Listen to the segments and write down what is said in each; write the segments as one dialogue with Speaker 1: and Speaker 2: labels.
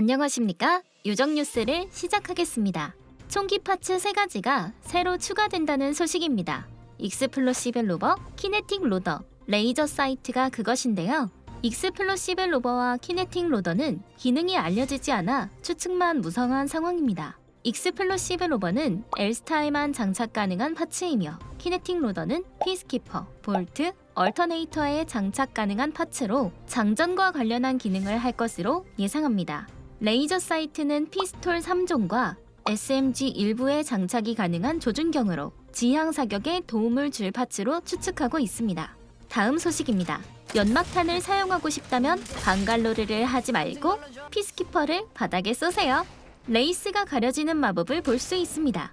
Speaker 1: 안녕하십니까? 요정 뉴스를 시작하겠습니다. 총기 parts 3가지가 새로 추가된다는 소식입니다. explosive loader, kinetic loader, laser sight가 그것인데요. explosive loader와 kinetic loader는 기능이 알려지지 않아 추측만 무성한 상황입니다. explosive loader는 엘스타에만 장착 가능한 parts이며 kinetic loader는 피스키퍼, 볼트, 얼터네이터에 장착 가능한 parts로 장전과 관련한 기능을 할 것으로 예상합니다. laser sight는 피스톨 3종과 SMG 일부에 장착이 가능한 조준경으로 지향 사격에 도움을 줄 parts로 추측하고 있습니다. 다음 소식입니다. 연막탄을 사용하고 싶다면 방갈로르를 하지 말고 피스키퍼를 바닥에 쏘세요. 레이스가 가려지는 마법을 볼 수 있습니다.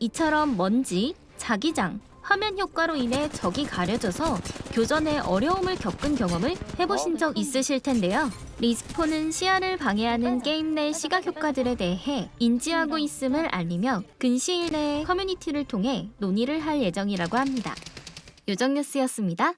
Speaker 1: 이처럼 먼지, 자기장, 화면 효과로 인해 적이 가려져서 교전에 어려움을 겪은 경험을 해보신 적 있으실 텐데요. 리스폰은 시야를 방해하는 게임 내 시각 효과들에 대해 인지하고 있음을 알리며 근시일 내에 커뮤니티를 통해 논의를 할 예정이라고 합니다. 요정뉴스였습니다.